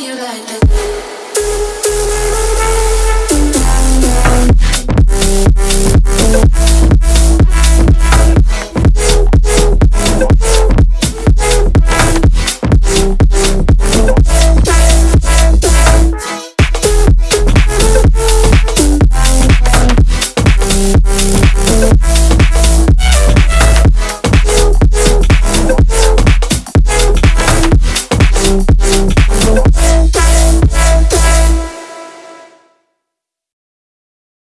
you like that.